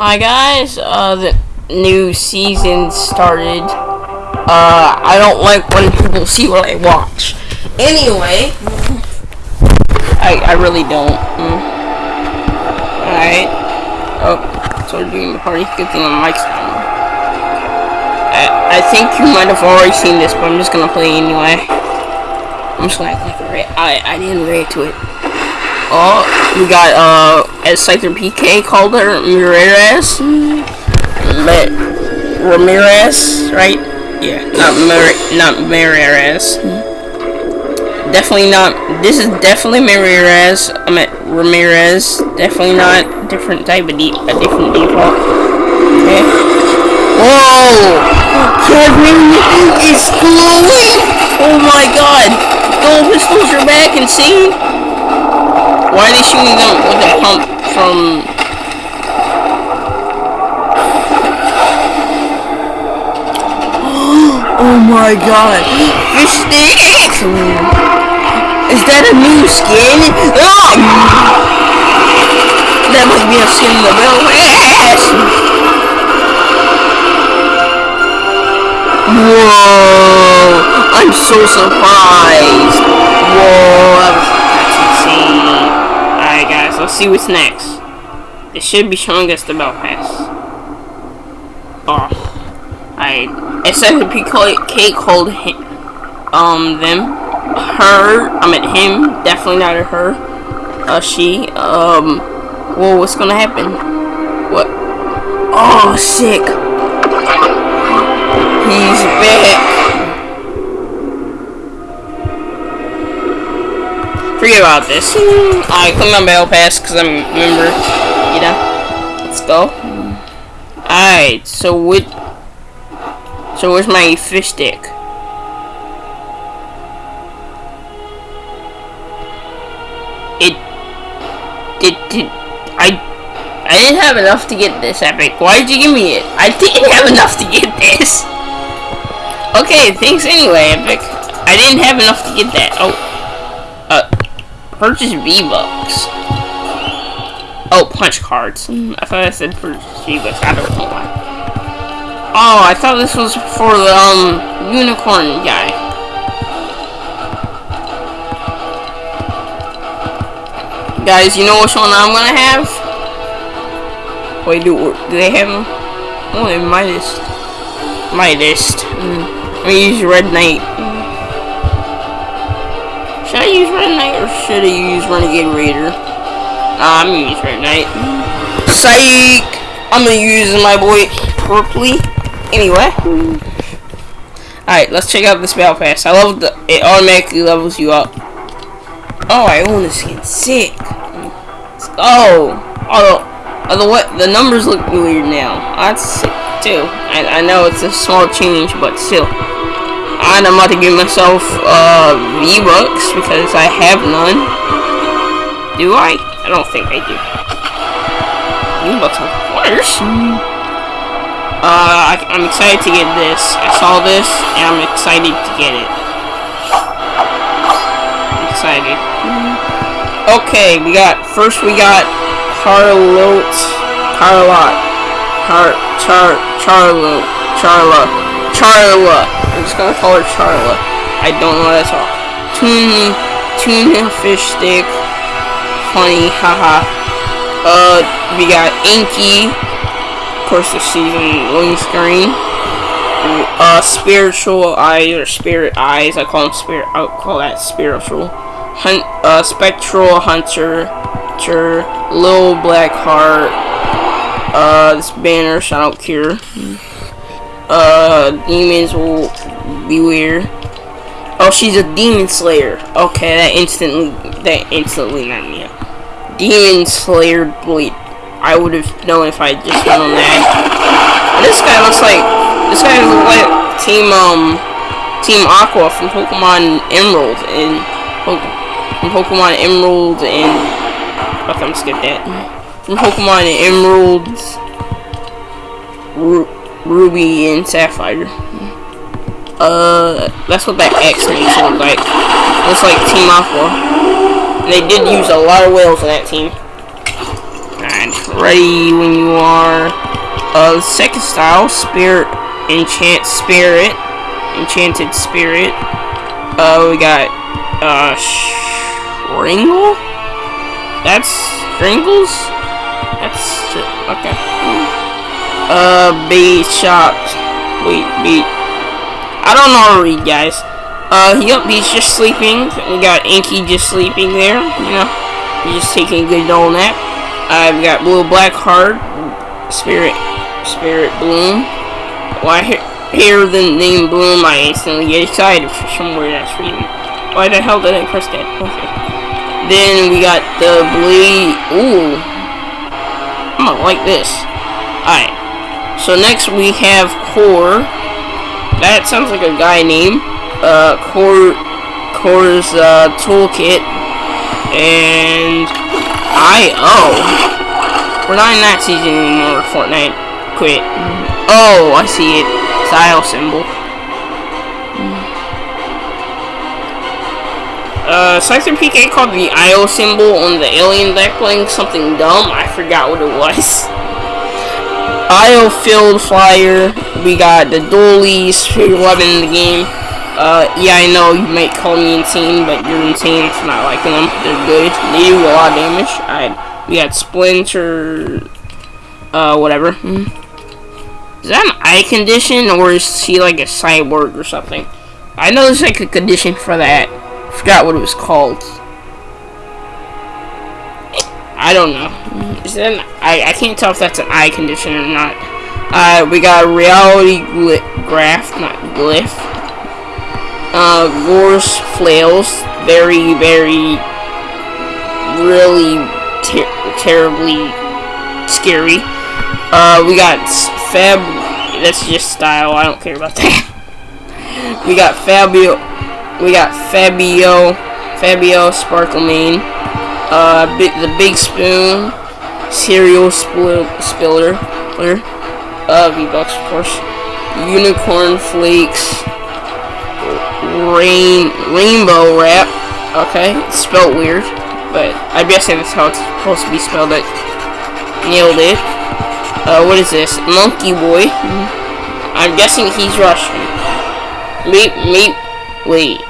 Hi guys, uh, the new season started. Uh, I don't like when people see what I watch. Anyway, I, I really don't. Mm. Alright. Oh, so doing the party. Good thing mic's on. I, I think you might have already seen this, but I'm just gonna play anyway. I'm just gonna act like I, I didn't react to it. Oh, we got, uh, Scyther PK called her, Ramirez. But, Ramirez, right? Yeah, not Mar not Ramirez. Definitely not, this is definitely Ramirez, I meant Ramirez. Definitely not different type of, de a different default. Okay. Whoa! Kevin is glowing! Oh my god! Gold pistols are back and see? Why are they shooting them with a pump from... oh my god! Fish stick! Is that a new skin? Oh! That must be a skin in the real ass! Whoa! I'm so surprised! Whoa! Let's see what's next. It should be showing us the bell pass. Oh. I it says the PK called him, um them her I meant him definitely not a her uh she um well what's gonna happen what oh sick he's back Forget about this. I click on battle pass because I'm member. You know. Let's go. Alright, so what so where's my fish stick? It it did I I didn't have enough to get this epic. Why did you give me it? I didn't have enough to get this. Okay, thanks anyway, epic. I didn't have enough to get that. Oh. Purchase V-Bucks. Oh, punch cards. I thought I said purchase V-Bucks. I don't know why. Oh, I thought this was for the, um, unicorn guy. Guys, you know which one I'm gonna have? Wait, do, do they have them? Oh, they Midas. Midas. Mm. I'm gonna use Red Knight. Should I use Red Knight or should I use Renegade Raider? Nah, I'm gonna use Red Knight. Psych! I'm gonna use my boy Purpley. Anyway. Alright, let's check out this battle pass. I love the it automatically levels you up. Oh, I own this skin. Sick. Let's go. Although, although what the numbers look weird now. That's sick too. I, I know it's a small change, but still. And I'm about to give myself uh, V-Bucks because I have none. Do I? I don't think I do. V-Bucks, of course. Uh, I, am excited to get this. I saw this, and I'm excited to get it. I'm excited. Okay, we got, first we got Charlotte, Charlotte, Char, Char, Charlotte, Charla, Charla. I'm just gonna call her Charla. I don't know to talk. Tuna, tuna fish stick. Funny, haha. Uh, we got Inky. Of course, the season loading screen. Uh, spiritual eyes or spirit eyes. I call them spirit. I call that spiritual. Hunt, uh, spectral hunter. Little black heart. Uh, this banner, Shadow Cure uh, demons will be weird. Oh, she's a demon slayer. Okay, that instantly, that instantly meant me. Demon slayer bleed. I would have known if I just known that. This guy looks like, this guy looks like Team, um, Team Aqua from Pokemon Emerald and, from Pokemon Emerald and, okay, I'm skip that. From Pokemon Emeralds, Ruby and Sapphire. Uh, that's what that X makes look like. Looks like Team Aqua. They did use a lot of whales in that team. And Ready when you are. Uh, second style, Spirit, Enchant Spirit, Enchanted Spirit. Uh, we got, uh, Shringle? That's Shringles? That's, okay. Uh, be shocked. Wait, be, I don't know how to read, guys. Uh, yep, he's just sleeping. We got Inky just sleeping there, you know. He's just taking a good old nap. I've got Blue Black Heart, Spirit, Spirit Bloom. Why I hear, the name Bloom, I instantly get excited for some weird ass reason. Why the hell did I press that? Okay. Then we got the Blade. Ooh. I'm gonna like this. Alright. So next we have Kor. That sounds like a guy name uh, Kor, Kor's uh, toolkit, and I.O. We're not in that season anymore, Fortnite. Quit. Oh, I see it. Style symbol. Uh, Scyther PK called the IO symbol on the alien deck playing something dumb. I forgot what it was. IO field flyer. We got the dualies, 11 in the game. Uh, yeah, I know you might call me insane, but you're insane for not liking them. They're good. They do a lot of damage. I we got Splinter, uh, whatever. Hmm. Is that an eye condition, or is she like a cyborg or something? I know there's like a condition for that. I forgot what it was called. I don't know. Is I, I can't tell if that's an eye condition or not. Uh, we got reality graph, not glyph uh, Gore's flails. Very, very, really ter terribly scary. Uh, we got Fab. That's just style. I don't care about that. we got Fabio. We got Fabio. Fabio Sparklemane. Uh, the Big Spoon. Cereal Spiller. Uh, V-Bucks, of course. Unicorn Flakes rain rainbow wrap. Okay, it's spelled weird, but I'm guessing that's how it's supposed to be spelled. It nailed it. Uh, what is this? Monkey boy. I'm guessing he's Russian. Meet, meet. Wait.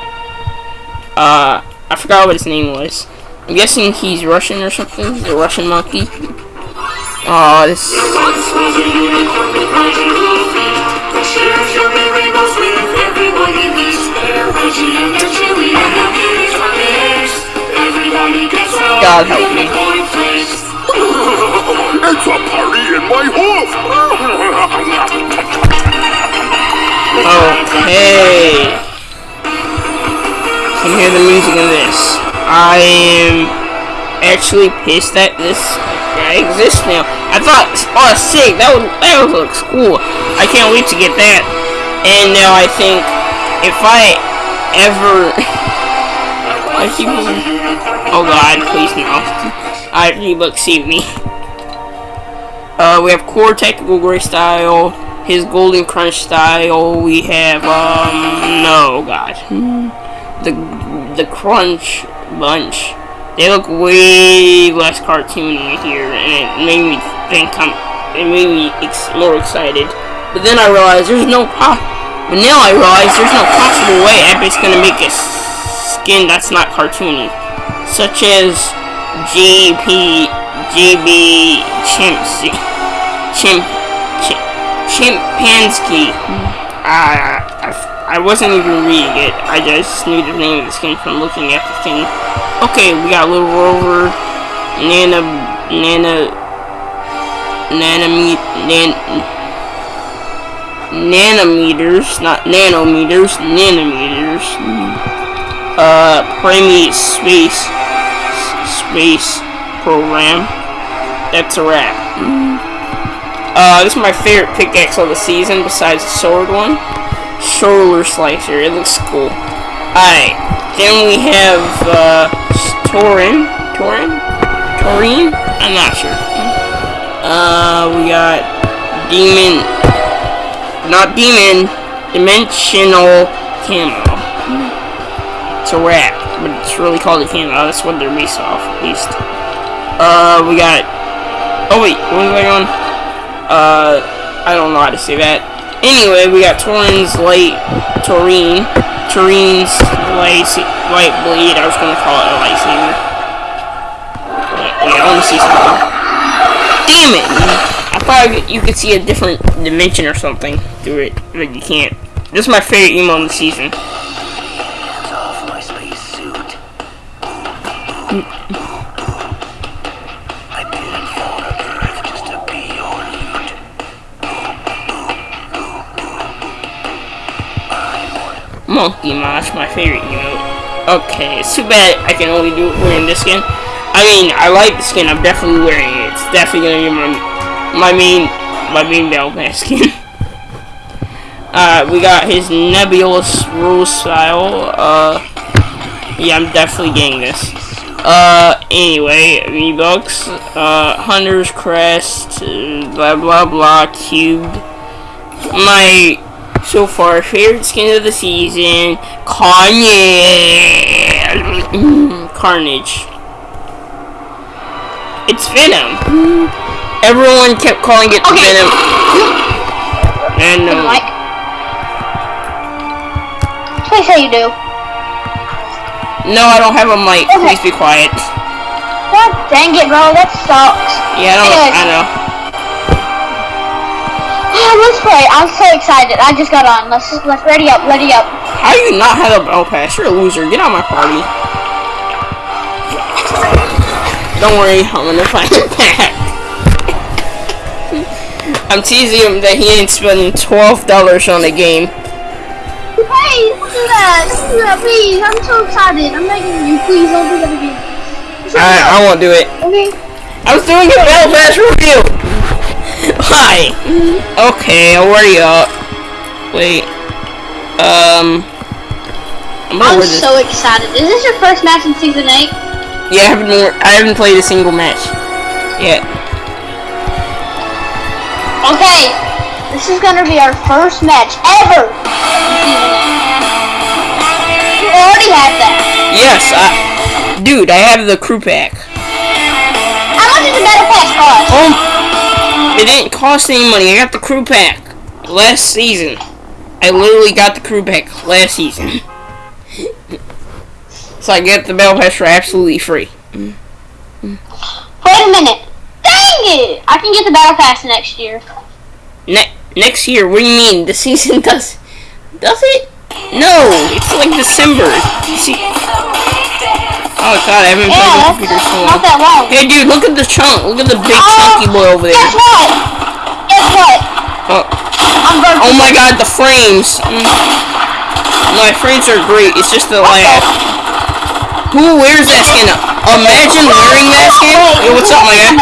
Uh, I forgot what his name was. I'm guessing he's Russian or something. A Russian monkey. Oh, this. God help me. It's a party in my hoof! okay. Can hear the music in this. I am actually pissed that this guy exists now. I thought, oh, sick. That would that would look cool. I can't wait to get that. And now I think if I ever, I keep. Oh god, please no. I Reebok save me. Uh, we have core technical gray style, his golden crunch style. We have um no god, the the crunch bunch. They look way less cartoony here, and it made me think I'm. It made me ex more excited. But then I realized there's no po. But now I realize there's no possible way Epic's gonna make a skin that's not cartoony such as JP, JB Chimp, Chimp, Chimp, Chimpanski. Uh, I, wasn't even reading it. I just knew the name of the skin from looking at the thing. Okay, we got Little Rover, Nana, Nana, Nanometer, nan, nanometers, not nanometers, nanometers. Uh, Premi Space space program. That's a wrap. Uh, this is my favorite pickaxe of the season besides the sword one. Shoulder slicer. It looks cool. Alright. Then we have, uh, Torin. Torin? Torin? I'm not sure. Uh, we got Demon. Not Demon. Dimensional Camo. It's a wrap but it's really called a camo. That's what they're based off, at least. Uh, we got Oh wait, what was I on? Uh, I don't know how to say that. Anyway, we got Torin's light, Torin, Torin's light, light blade. I was gonna call it a lightsaber. Wait, wait I want to see something. Damn it! I thought you could see a different dimension or something through it, but you can't. This is my favorite emo in the season. Hands off my spacesuit. Monkey Mosh, my favorite emote. Okay, it's too bad I can only do it wearing this skin. I mean, I like the skin. I'm definitely wearing it. It's definitely gonna be my my main my main pass skin. uh, we got his nebulous rule style. Uh, yeah, I'm definitely getting this. Uh, anyway, V-Bucks, uh, Hunter's Crest, blah blah blah, cubed. My so far favorite skin of the season, Carnage. Carnage. It's Venom. Everyone kept calling it Okay. Venom. Hey, Venom. Mike. Please say you do. No, I don't have a mic. Okay. Please be quiet. God dang it, bro. That sucks. Yeah, I don't. Anyways. I know. Ah, Let's play. I'm so excited. I just got on. Let's let's ready up. Ready up. How do you not have a battle pass? You're a loser. Get out of my party. Don't worry, I'm gonna find it back. I'm teasing him that he ain't spending twelve dollars on the game. Hey, don't do that. Don't do that, please. I'm so excited. I'm begging you. Please don't do that again. I I won't do it. Okay. I was doing a battle pass review. Hi. Okay, I'll you? up. Wait. Um. I'm I'm so excited. Is this your first match in season eight? Yeah, I haven't I haven't played a single match yet. Okay. This is gonna be our first match ever in season eight. You already have that. Yes, I, dude, I have the crew pack. How much does the battle pass cost? Oh, it didn't cost any money. I got the crew pack last season. I literally got the crew pack last season. so I get the battle pass for absolutely free. Wait a minute. Dang it! I can get the battle pass next year. Ne- next year? What do you mean? The season does does it? No, it's like December. See? Oh god, I haven't played Yeah, computer so not that long. Hey dude, look at the chunk. Look at the big Oh, chunky boy over there. Guess what? Guess what? Oh, oh my god, the frames. Mm. My frames are great. It's just the lag. Who wears that skin? Imagine wearing that skin. Yo, what's up, my guy?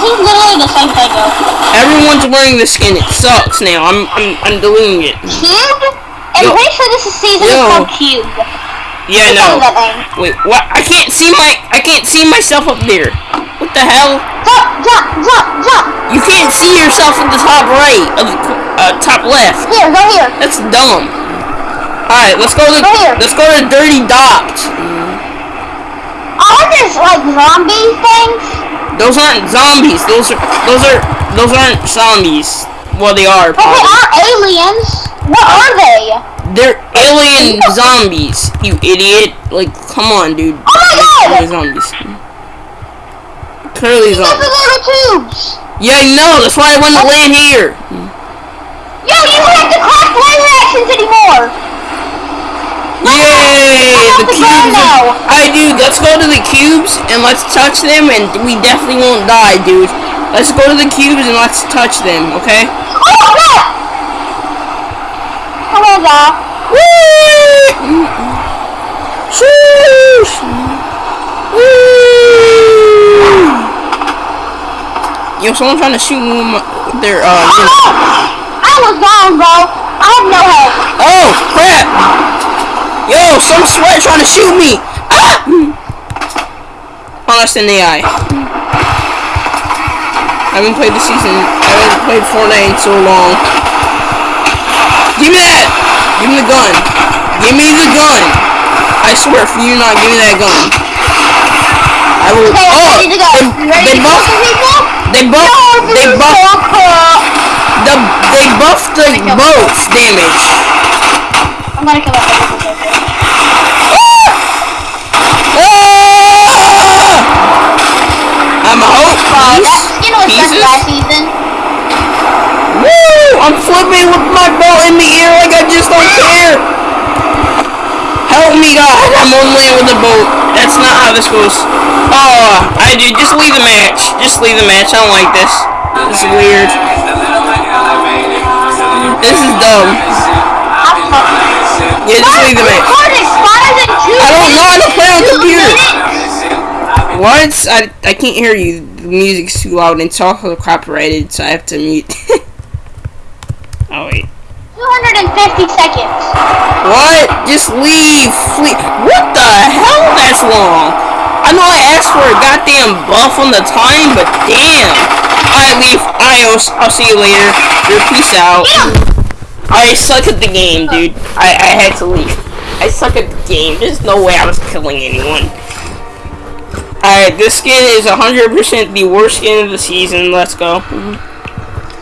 This is literally the same thing though. Everyone's wearing the skin. It sucks now. I'm I'm I'm deleting it. Cube? I'm Yo. pretty sure this is season Yo. called Cube. Yeah, Tell no. me that name. Wait, what? I can't see my I can't see myself up there. What the hell? Jump, jump, jump, jump. You can't see yourself at the top right of the uh, top left. Here, go here. That's dumb. All right, let's go to Go here. let's go to Dirty Docks. Are these like zombie things? Those aren't zombies. Those are those are those aren't zombies. Well, they are. But they are aliens. What are they? They're oh, alien oh, oh. zombies. You idiot! Like, come on, dude. Oh my God! Zombies. Clearly zombies. little tubes. Yeah, I know. That's why I want to land here. Yo, you don't have to craft laser actions anymore. Yay! The cubes. Are... Alright, dude. Let's go to the cubes and let's touch them, and we definitely won't die, dude. Let's go to the cubes and let's touch them, okay? Oh god! Oh my god. Sheesh! Whee! Yo, someone trying to shoot me with, my, with their, uh, know- I was down, bro. I have no health. Oh, crap! Yo, some sweat trying to shoot me! Ah! Oh, that's an AI. I haven't played the season, I haven't played Fortnite in so long. Give me that! Give me the gun! Give me the gun! I swear, for you not give me that gun. I will. Okay, Oh, ready to go. they, You they buffed. They buffed. They buffed. The they buffed the boats damage. I'm gonna kill that. Ah! I'm a hope. Uh, that was Pieces? just last season. Woo! I'm flipping with my belt in the air like I just don't care. Help me, God! I'm on land with the boat. That's not how this goes. Oh, I do. Just leave the match. Just leave the match. I don't like this. This is weird. This is dumb. Yeah, just leave the match. I don't know. I don't play on computer. What? I, I can't hear you. The music's too loud and it's also copyrighted, so I have to mute. oh, wait. 250 seconds. What? Just leave. Flee. What the hell? That's long. I know I asked for a goddamn buff on the time, but damn. I leave. Adios. I'll see you later. Your peace out. I suck at the game, dude. I, I had to leave. I suck at the game. There's no way I was killing anyone. Alright, this skin is 100% the worst skin of the season. Let's go.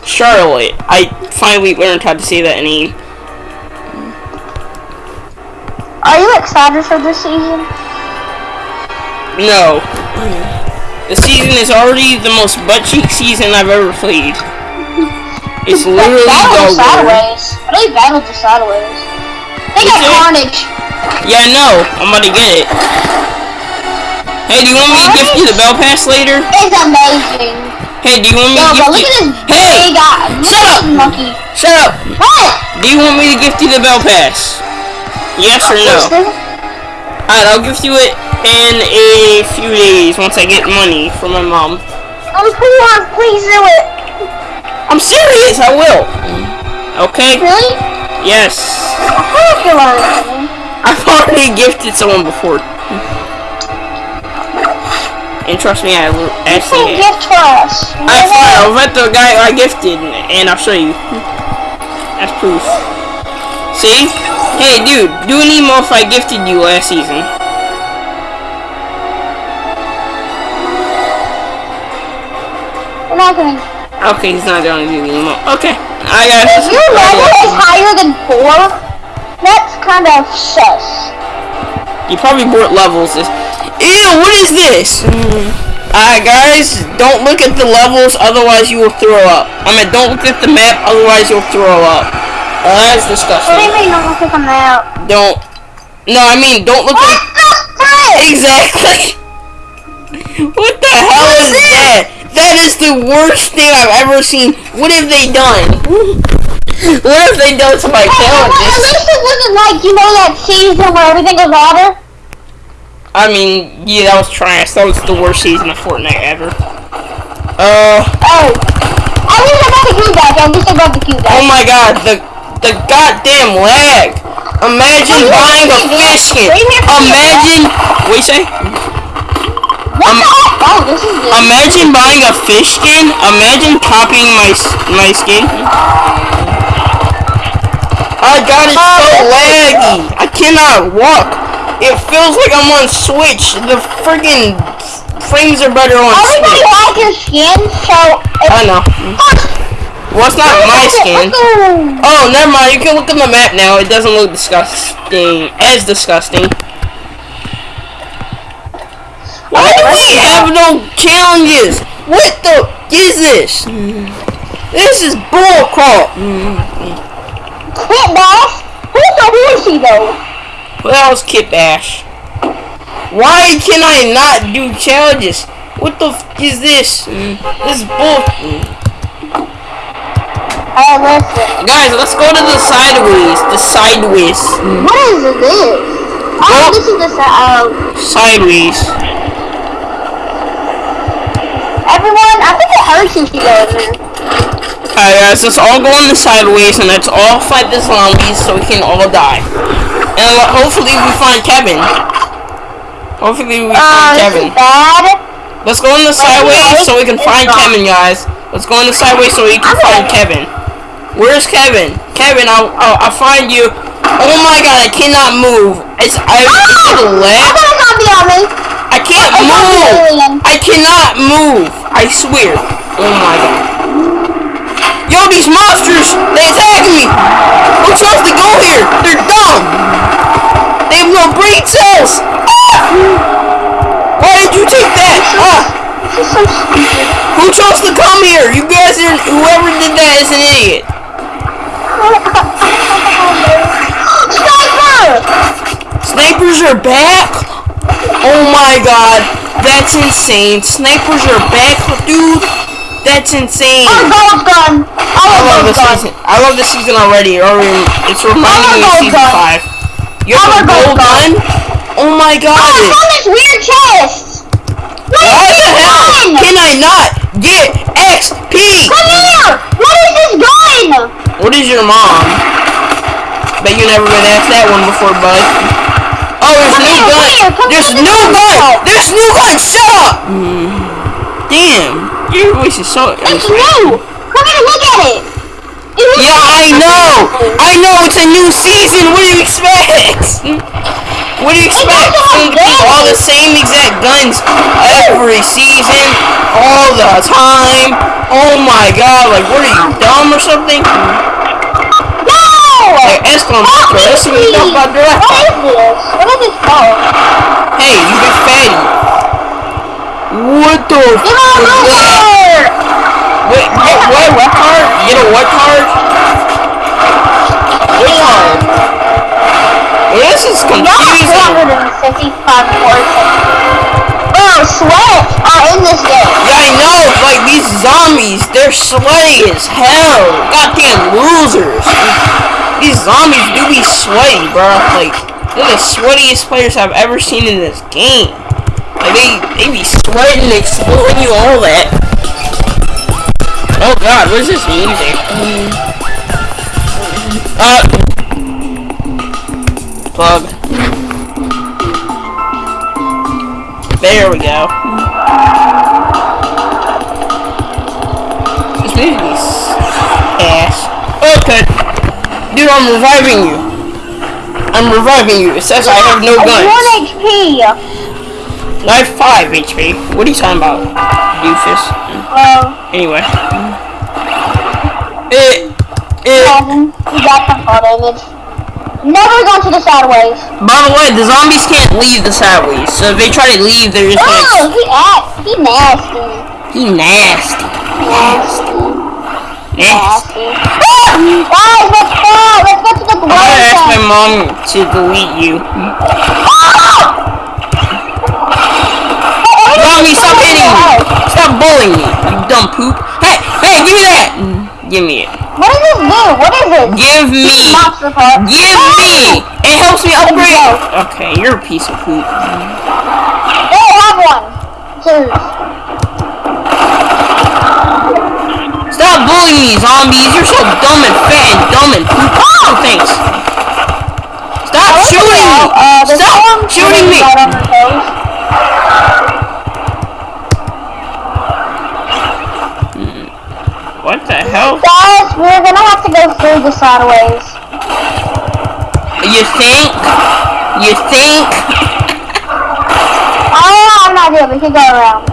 Charlotte. I finally learned how to say that name. Are you excited for this season? No. The season is already the most butt cheek season I've ever played. It's literally Battle the sideways. I really battled the sideways. They got? Carnage. Yeah, I know. I'm about to get it. Hey, do you want me to gift you the bell pass later? It's amazing. Hey, do you want me Yo, to gift look you? at this Hey! big. Uh, look shut up. monkey. Shut up! What? Do you want me to gift you the bell pass? Yes or no? Alright, I'll gift you it in a few days once I get money from my mom. Oh, I'm poor. Please do it. I'm serious, I will. Okay? Really? Yes. I've already gifted someone before. And trust me, I actually gift for us. I fine, I'll let the guy I gifted and I'll show you. That's proof. See? Hey dude, do an emo if I gifted you last season. We're not gonna. Okay, he's not gonna do the emo. Okay. I got If your level is higher than four, that's kind of sus. You probably bought levels. Ew, what is this? Mm. Alright guys, don't look at the levels, otherwise you will throw up. I mean, don't look at the map, otherwise you'll throw up. Uh, that's What do disgusting. you mean don't look at the map? Don't. No, I mean, don't look What at. the? Exactly. What the hell is that? That is the worst thing I've ever seen. What have they done? What have they done to my Hey, well, at least it wasn't like, you know, that season where everything was water. I mean, yeah, that was trash. That was the worst season of Fortnite ever. Uh, Oh. I got the cube back. At least I got the cube back. oh my god, the the goddamn lag. Imagine buying a do fish skin. Wait a minute. Imagine, what you say? What um? Oh, this is good. Imagine buying a fish skin. Imagine copying my my skin. Oh god, it's so laggy. I cannot walk. It feels like I'm on Switch. The friggin' frames are better on Everybody Switch. likes your skin, so... I know. Well, it's not my skin. Oh, never mind. You can look at the map now. It doesn't look disgusting. As disgusting. Why do we have no challenges? What the is this? This is bullcrap. Quit, boss. Who's the horsey, though? What else, Kit Ash? Why can I not do challenges? What the f is this? This is bull. Hey, listen. Guys, let's go to the sideways. The sideways. What is this? Oh, this is the... Uh, Sideways. everyone, I think it hurts if you go in there. Alright guys, let's all go on the sideways and let's all fight the zombies so we can all die. And hopefully we find Kevin. Hopefully we Uh, find Kevin. bad. Let's go on the sideways so we can find Kevin, guys. Let's go on the sideways so we can find Kevin. Where's Kevin? Kevin, I'll, I'll, I'll find you. Oh my god, I cannot move. It's, I, is it a I lag? got a zombie on me. I I can't move. I cannot move. I swear. Oh my god. Yo, these monsters, they attack me. Who chose to go here? They're dumb. They have no brain cells. Ah! Why did you take that? Ah! This is so stupid. Who chose to come here? You guys are, whoever did that is an idiot. Sniper! Snipers are back? Oh my god, that's insane. Snipers are back, dude. That's insane. Oh, gold gun! I I love love this gun. season. I love this season already it's reminding me of season gun. five. You have a gold gun? Oh my god. Oh, I found this weird chest! What Why is the this hell gun? can I not get XP? Come here! What is this gun? What is your mom? Bet you never been asked that one before, bud. Oh, there's Come new here, gun. here, There's here, new gun. here. There's new gun. Shut up. Mm. Damn, your voice is so. It's new! Come here, look at it! Yeah, I know. I know it's a new season. What do you expect? What do you expect? doesn't It's gonna have be all the same exact guns every season, all the time. Oh my god! Like, what are you dumb or something? No! Like, Escom, Help me, listen to me about direct. What is this? What is this called? Hey, you big fatty. What the? Give me a f- what? What? Card? You get a what card? What card? This is confusing. have 355 portions. Bro, sweat are in this game. Yeah, I know. Like these zombies, they're sweaty as hell. Goddamn losers. These zombies do be sweaty, bro. Like they're the sweatiest players I've ever seen in this game. Like they they be sweating, exploding you, all that. Oh God, what is this music? Uh, plug. There we go. This music is ass. Okay. Dude, I'm reviving you. I'm reviving you. It says I have no guns. 1 HP. I have 5 HP. What are you talking about, doofus? Well, Anyway. It, it, got some damage. Never go to the sideways. by the way, the zombies can't leave the sideways, so if they try to leave, they're just Oh, he act, he nasty. He nasty. Nasty. Nasty. Nasty. Guys, let's go. Let's go to the I'm gonna ask my mom to delete you. Zombie, stop hitting me! Stop bullying me, you dumb poop. Hey, hey, give me that! Give me it. What does this do? What is it? Give me! Monster part. Give me! It helps me upgrade! Okay, you're a piece of poop. They have one. Two. Stop bullying me, zombies! You're so dumb and fat and dumb and poop. Oh, thanks. Stop shooting me! Uh, Stop shooting me! Right on their toes. What the hell? Guys, we're gonna have to go through the sideways. You think? You think? Oh, I'm not good. We can go around.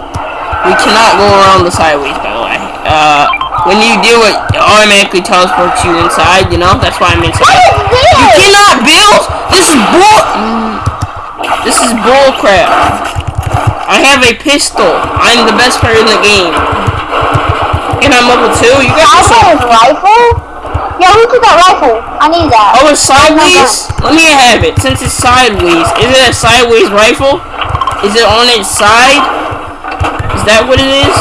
We cannot go around the sideways, by the way. Uh, when you do it, it automatically teleports you inside, you know? That's why I'm What inside. is this? You cannot build! This is bull... This is bull crap. I have a pistol. I'm the best player in the game. I'm level 2. You I guys are so... have a rifle? Yeah, who took that rifle? I need that. Oh, it's sideways? Let me have it. Since it's sideways. Is it a sideways rifle? Is it on its side? Is that what it is?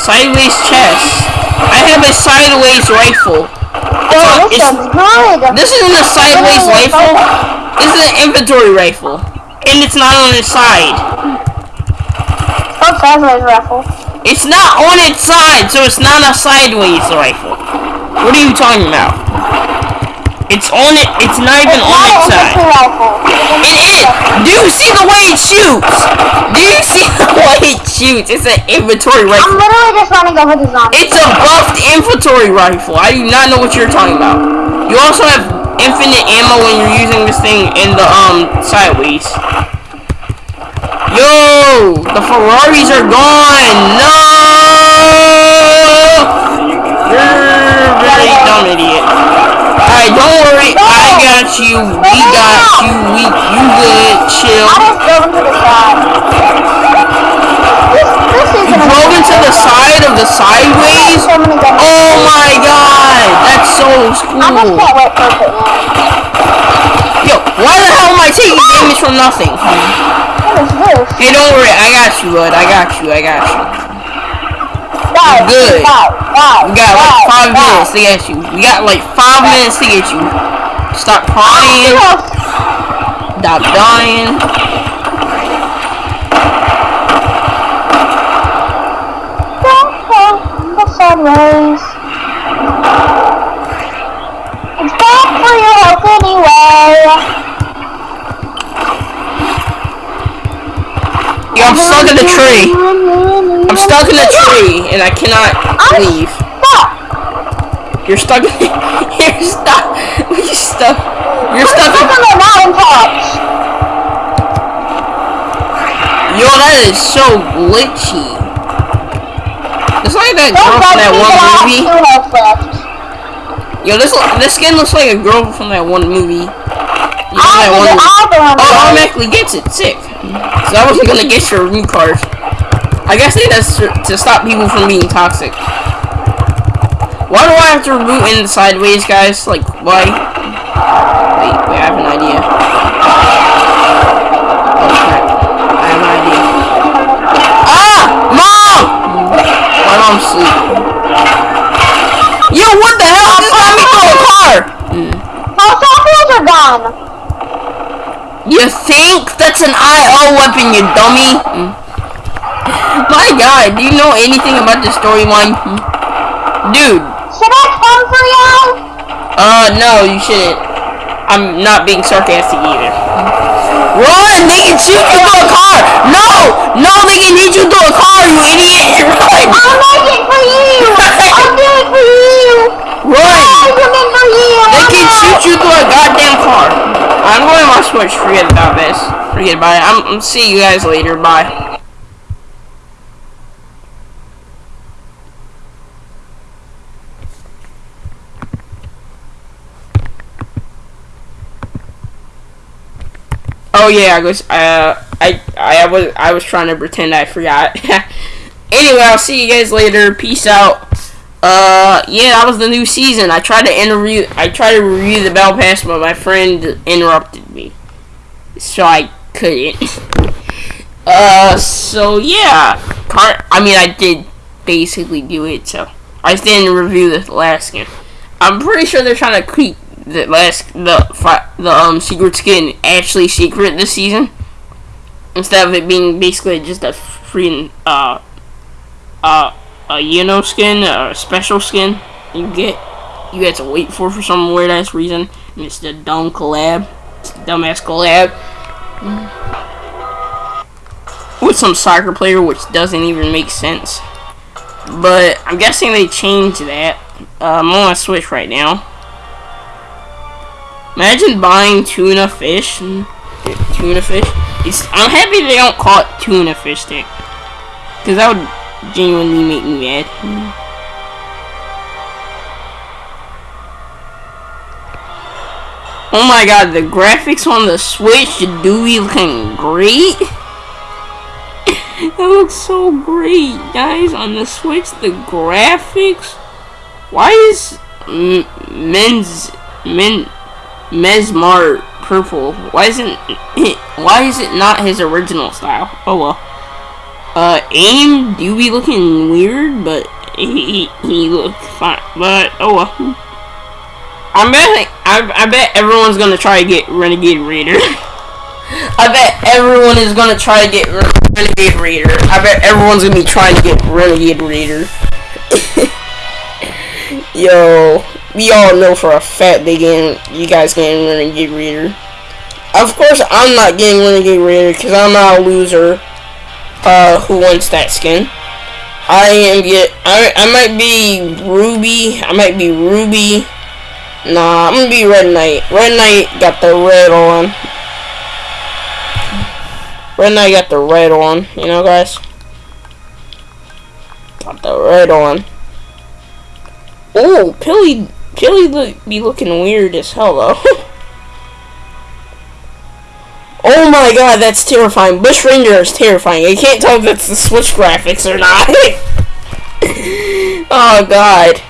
Sideways chest. I have a sideways rifle. Yo, this it's- looks good. This isn't a sideways rifle. This is an inventory rifle. And it's not on its side. Oh, sideways rifle. It's not on its side, so it's not a sideways rifle. What are you talking about? It's on it. It's not even It's on not its side. rifle. It is. Do you see the way it shoots? Do you see the way it shoots? It's an inventory rifle. I'm literally just running over the zombie. It's a buffed inventory rifle. I do not know what you're talking about. You also have infinite ammo when you're using this thing in the um sideways. Yo, the Ferraris are gone. No! You're really dumb idiot. Alright, don't worry. I got you. We got you. We you good. Chill. I just drove into the side. This, this isn't You drove into the side of the sideways. So many guns. Oh my god, that's so I just cool. can't wait for it. Yo, why the hell am I taking damage from nothing? This? Hey, don't worry. I got you, bud. I got you. I got you. Guys, good. guys, guys, We got like guys, five guys. minutes to get you. We got like five minutes to get you. Stop crying. Stop dying. Don't fall in the sun rays. It's bad for your health anyway. Yo, I'm stuck in the tree. I'm stuck in the tree and I cannot leave. You're stuck. You're stuck. You're stuck. You're stuck. Stuck on the mountain tops. Yo, that is so glitchy. It's like that girl from that one that I have movie. two health left. Yo, this this skin looks like a girl from that one movie. You know that one movie? Oh, automatically gets it. Sick. So I wasn't gonna get your root card. I guess they that's to, to stop people from being toxic. Why do I have to root in sideways, guys? Like, why? Wait, wait, I have an idea. Oh. I have an idea. Ah! Mom! My mom's sleeping. Yo, what the hell? Just got me through a car! My softballs are gone. You think that's an IO weapon, you dummy? Mm. My god, do you know anything about the storyline? Mm. Dude, Should I come for you? uh, no, you shouldn't. I'm not being sarcastic either. Run! They can shoot you through a car! No! No, they can hit you through a car, you idiot! Run! I'll make it for you. I'll do it for you. Run! I'll come in for you. They can shoot you through a goddamn car. I'm going to Switch. Forget about this. Forget about it. I'm, I'm see you guys later. Bye. Oh yeah, I was uh I I was I was trying to pretend I forgot. anyway, I'll see you guys later. Peace out. Uh, yeah, that was the new season. I tried to interview, I tried to review the Battle Pass, but my friend interrupted me, so I couldn't. uh, so yeah, Car- I mean, I did basically do it. So I didn't review the last skin. I'm pretty sure they're trying to keep the last the the um secret skin actually secret this season, instead of it being basically just a free uh uh a Yeno skin, or a special skin you get, you get to wait for for some weird ass reason. And it's the dumb collab, it's the dumbass collab with some soccer player, which doesn't even make sense. But I'm guessing they changed that. Uh, I'm on Switch right now. Imagine buying tuna fish. Tuna fish. It's, I'm happy they don't call it tuna fish stick. Because that would genuinely make me mad. Oh my god, the graphics on the Switch do be looking great. that looks so great, guys. On the Switch, the graphics. Why is men's men Mesmar purple? Why isn't it? Why is it not his original style? Oh well. Uh, aim do be looking weird, but he he looked fine. But oh well. I bet I, I bet everyone's gonna try to get Renegade Raider. I bet everyone is gonna try to get Re- Renegade Raider. I bet everyone's gonna be trying to get Renegade Raider. Yo, we all know for a fact they getting you guys getting Renegade Raider. Of course, I'm not getting Renegade Raider because I'm not a loser. Uh, who wants that skin? I am get. I I might be Ruby. I might be Ruby. Nah, I'm gonna be Red Knight. Red Knight got the red on. Red I got the red on. You know, guys. Got the red on. Oh, Pilly, Pilly look, be looking weird as hell though. oh my god, that's terrifying. Bush Ranger is terrifying. I can't tell if that's the Switch graphics or not. oh god,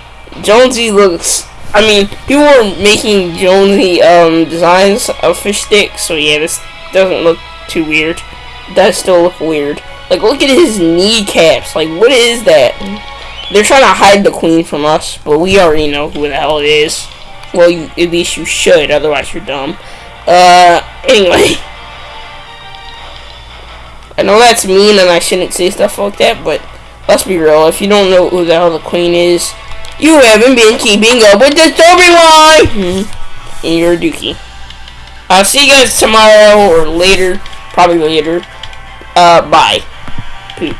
Jonesy looks. I mean, people were making Jonesy um, designs of fish sticks, so yeah, this doesn't look too weird. It does still look weird. Like, look at his kneecaps. Like, what is that? They're trying to hide the queen from us, but we already know who the hell it is. Well, you, at least you should, otherwise you're dumb. Uh, anyway. I know that's mean and I shouldn't say stuff like that, but let's be real. If you don't know who the hell the queen is, you haven't been keeping up with the storyline! Hmm. And you're a dookie. I'll see you guys tomorrow or later. Probably later. Uh, bye. Poop.